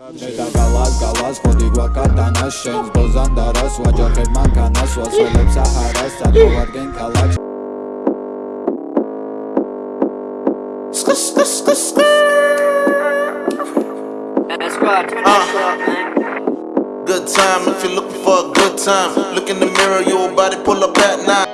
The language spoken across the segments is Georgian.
და გალას გალას ხოდი გვაკატანა შენს ბოზანდარას ვაჯახებ მანქანას ვასველებ საჰარას წარმოადგენ ქალაქს Skr, skr, skr, skr. That's right. That's right, man. Good time if you're looking for a good time. Look in the mirror, your body pull up at night.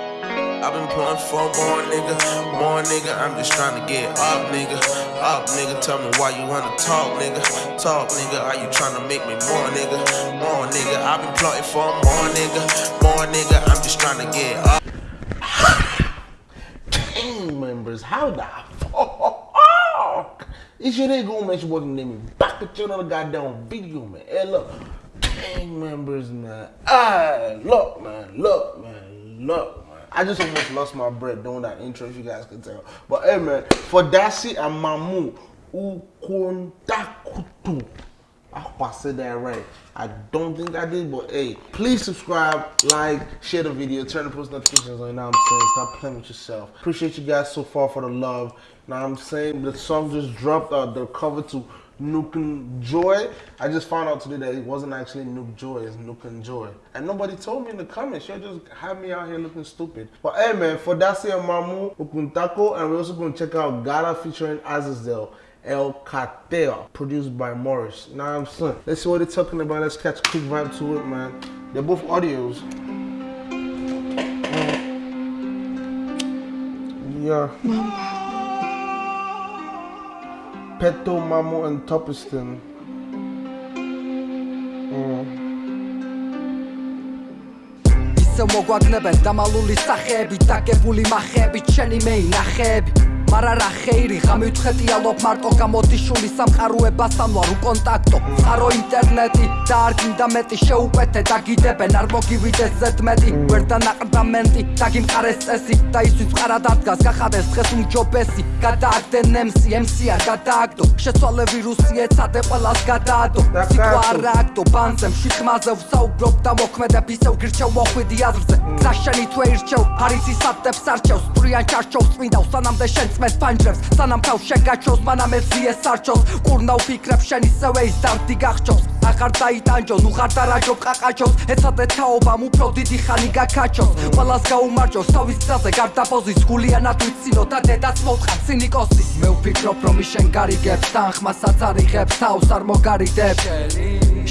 I've been pulling for more nigga, more nigga. I'm just trying to get up, nigga. Up, nigga. Tell me why you wanna talk, nigga. Talk, nigga. Are you trying to make me more, nigga? More, nigga. I've been plotting for more, nigga. More, nigga. I'm just trying to get up. gang members. How the fuck is your nigga gonna make you wasn't name me back at you another goddamn video, man? Hey, look, gang members, man. Ah, look, man, look, man, look, man. I just almost lost my breath doing that intro, if you guys can tell. But hey, man, for Dasi and Mamu, Ukontakutu. I hope I said that right. I don't think I did, but hey, please subscribe, like, share the video, turn the post notifications on. You know what I'm saying? Stop playing with yourself. Appreciate you guys so far for the love. You Now I'm saying the song just dropped uh, the cover to Nuke and Joy. I just found out today that it wasn't actually Nuke Joy, it's Nuke and Joy. And nobody told me in the comments. Y'all just have me out here looking stupid. But hey man, for Dasi and Mamu, Ukuntako, and we're also gonna check out Gala featuring Azazel. El Cartel, produced by Morris. Now I'm saying, let's see what they're talking about. Let's catch a quick vibe to it, man. They're both audios. Yeah. Peto, Mamo, and Topiston. ისე მოგვაგნებენ დამალული სახეები დაგებული მახეები ჩენი მეინახეები მარა რა ხეირი გამივთხეტია ლოფ მარტო გამოდიშული სამყაროებასთან ვარ უკონტაქტო წყარო ინტერნეტი და არ გინდა მეტი შეუკვეთე დაგიდებენ არ მოგივიდეს ზედმეტი. ვერ დანაყრდამენტი დაგიმყარეს წესი და ისთვის მყარად ადგას გახადეს დღეს უმჯობესი გადააგდენ MC MC არ გადააგდო. შეცვალე ვირუსი ეცადე ყველას გადაადო. სიტყვა არ ააგდო ბანზე მშვიდხმაზე ვსაუბრობ და მოქმედებ ისევ გირჩევ მოხვიდი აზრზე. გზაშენი თუ ერჩევ არის ისატებს არჩევს სტრიან ჩარჩოვს წმინდა სანამდე შენ წმეს პანჯრებს სანამ თავს შეგაჩოს მანამ ეს ზიეს არჩოს. ყურნავ ფიქრებს შენ ისევე ის დამდი გახჩოს. აღარ დაიტანჯო ნუ ხარ დარაჯო ყაყაჩოს ეცადე თაობამ უფრო დიდი ხანი გაკაჩოს ყველას გაუმარჯოს თავის გზაზე გარდაბოზის გულიანად ვიცინო და დედაც მოთხარ ცინიკოსი მე ვფიქრობ რომ ის შენ გარიგებს თანხმასაც არიღებს თავს არ მოგარიდებს.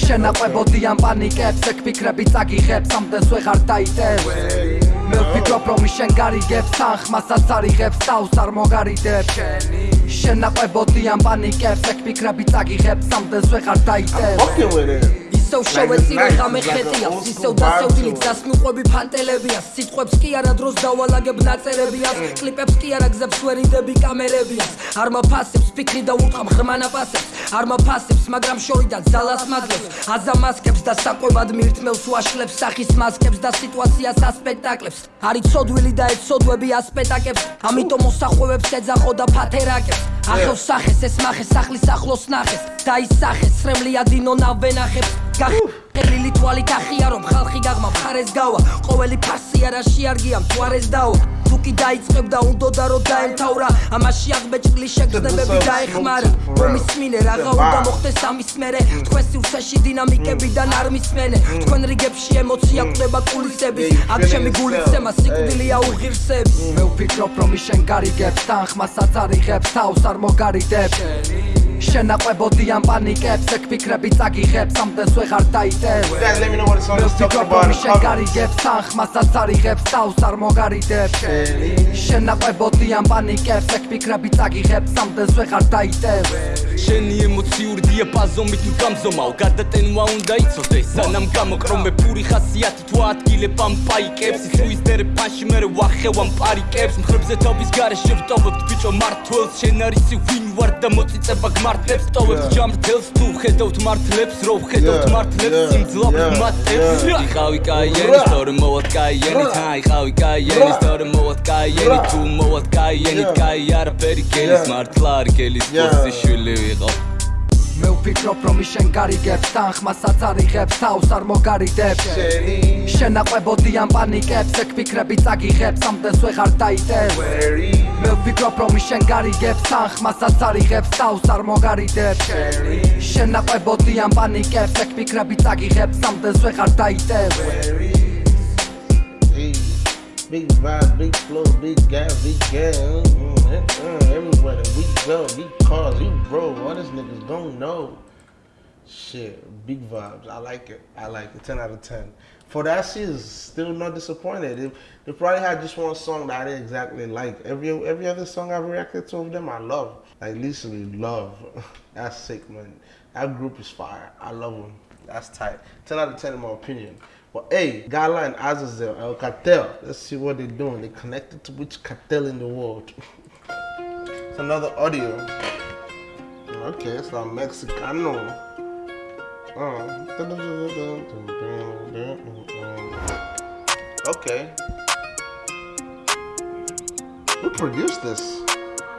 შენაყვებოდიან პანიკებს ეგ ფიქრები წაგიღებს ამდენს ვეღარ დაიტევ მე ვფიქრობ რომ შენ გარიგებს თანხმასაც არიღებს თავს არ მოგარიდებს. შენაყვებოდიან პანიკებს ეგ ფიქრები წაგიღებს ამდენს ვეღარ დაიტევ it. ისევ შევეცი ღამე ხეტია ისევ დასევლილი გზას მიყვები ფანტელებია სიტყვებს კი არა დროს დავალაგებ ნაწერებია კლიპებს კი არა გზებს ვერიდები კამერებია არ მაფასებს ფიქრი და უთხრა ღრმანაფასებს არ მაფასებს მაგრამ შორიდან ძალას მაგებს აზამასკებს და საკვებად მირთმელს ვაშლებს სახის მასკებს და სიტუაციას ასპექტაკლებს არის ცოდვილი და ეცოდვები ასპეტაკებს ამიტომ მოსახვევებს ეძახო და ფათერაკებს. ახევ სახეს ეს მახეს სახლის ახლოს ნახეს და ის სახეს სრემლია დინო ნავენახებს caja. გახელი თვალით ახია რომ ხალხი გაღმა მხარეს გავა. ყოველი ფასი არა შეარგია მთვარეს დავა. თუ კი დაიწყებდა უნდოდა რომ დაემთავრა. ამაში აღბეჭდილი შეგრძნებები დაეხმარა. რომის მინე რაღა უნდა მოხდეს ამის მერე თქვენ სივრცეში დინამიკებიდან არ მისმენე. თქვენ რიგებში ემოცია ყვება კულისების. აქ ჩემი გულიცემა სიკვდილია უღირსების მე ვფიქრობ რომ ის შენ გარიგებს თანხმასაც არიღებს თავს არ მოგარიდებს. შენაყვებოდიან პანიკებს ეგ ფიქრები წაგიღებს ამდენს ვეღარ დაიტევ You guys let me know what the song is talking about. in the შენ comments. გარიგებს თანხმასაც არიღებს თავს არ მოგარიდებს შენაყვებოდიან პანიკებს ეგ ფიქრები წაგიღებს ამდენს ვეღარ დაიტევ შენი ემოციური დიაპაზომით გამზომავ გადატენვა უნდა იცოდეს სანამ გამოკრომე პური ხასიათი თუ ადგილებ ამ პაიკებს. ისუისდერე ფანში მე ვახევამ პარიკებს. მხრებზე თობის გარეშე ვტოვებ ბიჭო მართლს შენ არისი ვინ ვარ და მოწიწება გმართლებს. ტოვებ ჯამრთელს თუ ხედავთ მართლებს. რო ხედავთ მართლებს სიმძლავრე მათებს იყავი კაიენი სწორი მოვალ კაიენი თა იყავი კაიენი სწორი მოვალ კაიენი. თუ მოვალ კაიენი. კაი არაფერი გელის მართლა არ გელის ბოსი შვილი ვიყო მე ვფიქრობ რომ შენ გარიგებს თანხმასაც არიღებს თავს არ მოგარიდებს. შენაყვებოდიან პანიკებს ეგ ფიქრები წაგიღებს ამდენს ვეღარ დაიტევ მე ვფიქრობ რომ შენ გარიგებს თან ხმასაც არიღებს თავს არ მოგარიდებს. შენ ნაყვებოდიან პანიკებს ეგ ფიქრები წაგიღებს სამდენს ვეღარ დაიტევ big vibe, big flow, big gas, big gas. Mm, mm, mm, everywhere that we go, big cars, you bro, All this niggas don't know. Shit, big vibes. I like it. I like it. 10 out of 10. For that shit is still not disappointed. If they probably had just one song that I didn't exactly like. Every every other song I've reacted to of them, I love. Like literally love. That's sick, man. That group is fire. I love them. That's tight. 10 out of 10 in my opinion. But hey, Gala and Azazel, El Cartel. Let's see what they're doing. They connected to which cartel in the world? it's another audio. Okay, it's like Mexicano. Uh, okay. Who produced this?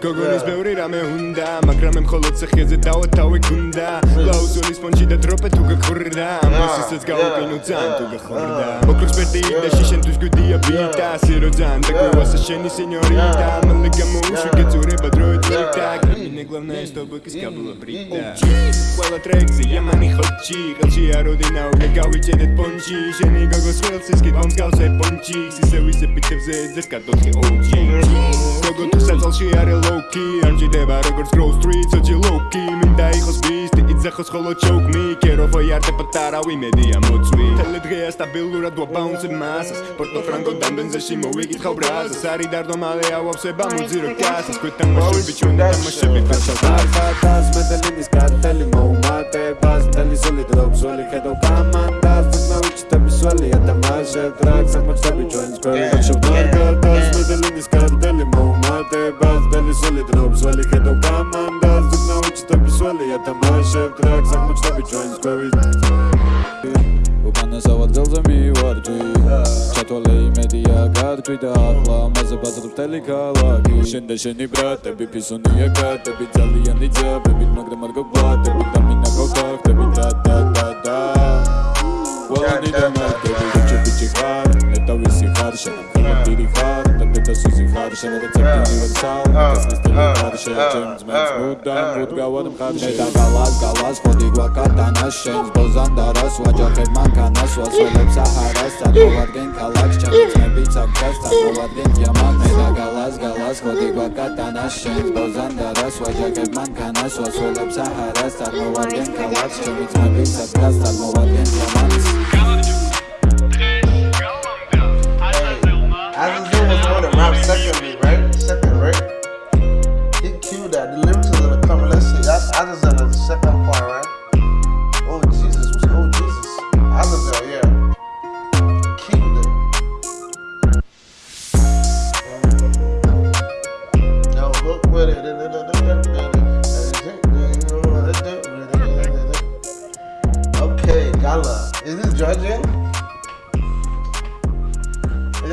გოგონის ბევრი რამე უნდა მაგრამ მე მხოლოდ ცეხეზე დავათავე გუნდა ლაუზონის პონჩი და დროპე თუ გაქრდა ამასისაც გავუკინო ძალიან თუ გახორდა მოკლეს პერტი და შიშენთვის გვიდია ბიტა სირო ძალიან და გვასა შენი სენიორიტა. მალე გამოუშვი გეწურება დროიტა კრიმინე გლავნე სტობკის კაბლა ბრიტა ყველა ტრექსი იამანი ხოჩი ყელში აროდინაო და გავიჭედეთ პონჩი შენი გოგოს ხელს ის კიდომს გავზე პონჩი ისე ვისე პიტებზე ძეს კატოხი ოჯი გოგო თუ საწალში არე ლოუკი არ მჭირდება როგორც grow street ოჯი ლოუკი მინდა იყოს ბისტი იძახოს ხოლო choke me კერო ფოიარტე პატარავი მედია მოწვი თელე დღეა სტაბილურად ვაბაუნს მასას პორტო ფრანკო დამდენზეში მოვიკითხავ ბრაზას. არი დარდო მალე ავაფსება მოძირო კასას გვეთამაშები ჩვენ თამაშები Arcatas, medelinis carteli, მოუმატებას მთელი სული დრობსული ხედავ კამანდას თქნაუჩიტები სველი ათამაშებ ტრაქს აღმოჩნდები ჩვენს გვერდში ხარშობ Arcatas, მთელი ქალაქი. შენ და შენი ბრატები ფისონია კატები ძალიანი ძაბები მაგრამ არ გოგბატები და მინა გოგახტები და და და და. ყველანი და მაგები ბიჭი ბიჭი ხარ ნეტა ვისი ხარ შენ ხოლმე დიდი ხარ და დედა სიზი ხარ შენ რეცეპტი უნივერსალ ეს შენ ჩემს მეც მუდამ მუდ გავად მხარში და გალას გალას ხოდი გვაკატანას შენს ბოზანდარას ვაჯახებ მანქანას ვასველებ საჰარას წარმოვარგენ ქალაქს ჩემი ძმები ცაგდას წარმოვარგენ დიამან მე და გალას გალას ხოდი გვაკატანას შენს ბოზანდარას ვაჯახებ მანქანას ვასველებ საჰარას წარმოვარგენ ქალაქს ჩემი ძმები ცაგდას წარმოვარგენ დიამანს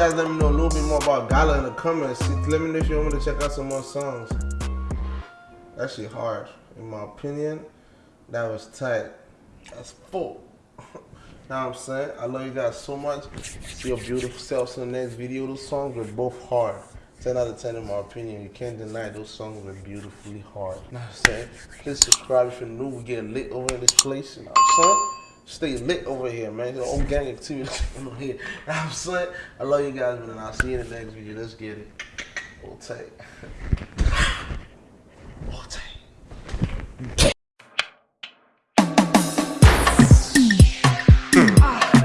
guys let me know a little bit more about Gala in the comments. Let me know if you want me to check out some more songs. That shit hard. In my opinion, that was tight. That's full. now I'm saying, I love you guys so much. See your beautiful selves in the next video. Those songs were both hard. 10 out of 10 in my opinion. You can't deny those songs were beautifully hard. Now I'm saying, please subscribe if you're new. We get lit over in this place. You know what I'm saying? Stay lit over here, man. The old gang activity over here. You know I'm saying? I love you guys, man. I'll see you in the next video. Let's get it. Hold tight. Hold tight.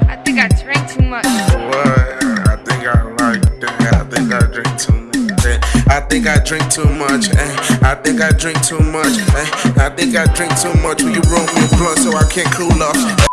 I think I drank too much. What? I think I like that. I think I drink too much. eh. I think I drink too much. eh. I think I drink too much. eh. I think I drink too much. Will you roll me a blunt so I can't cool off?